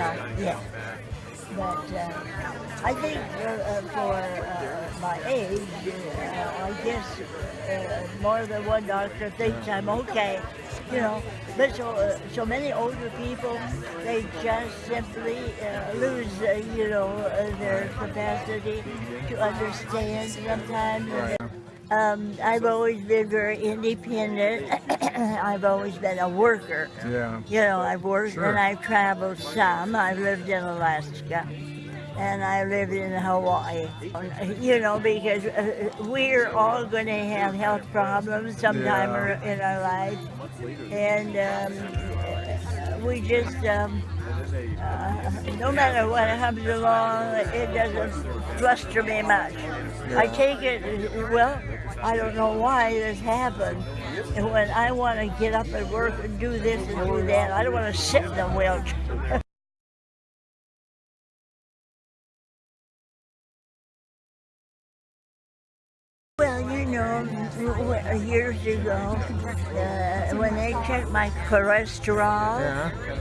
yeah. But uh, I think uh, uh, for uh, my age, uh, I guess uh, more than one doctor thinks I'm okay, you know. But so, so many older people, they just simply lose, you know, their capacity to understand sometimes. Um, I've always been very independent. I've always been a worker. Yeah. You know, I've worked Sure. and I've traveled some. I've lived in Alaska and I lived in Hawaii. You know, because uh, we're all going to have health problems sometime Yeah. in our life. And um, we just, um, uh, no matter what comes along, it doesn't fluster me much. I take it, well, I don't know why this happened. And when I want to get up and work and do this and do that, I don't want to sit in a wheelchair. Well, you know, years ago, uh, when they checked my cholesterol,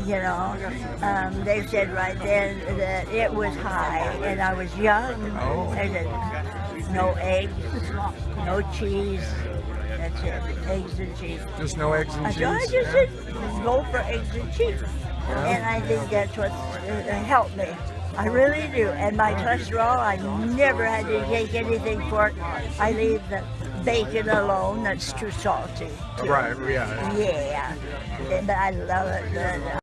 you know, um, they said right then that it was high, and I was young. Oh. They said, no eggs, no cheese. That's it, eggs and cheese. Just no eggs and I cheese. I just yeah. said, go for eggs and cheese. And I think that's what uh, helped me. I really do. And my cholesterol, I never had to take anything for it. I leave the bacon alone. That's too salty. too. Right. Yeah. Yeah. But I love it. But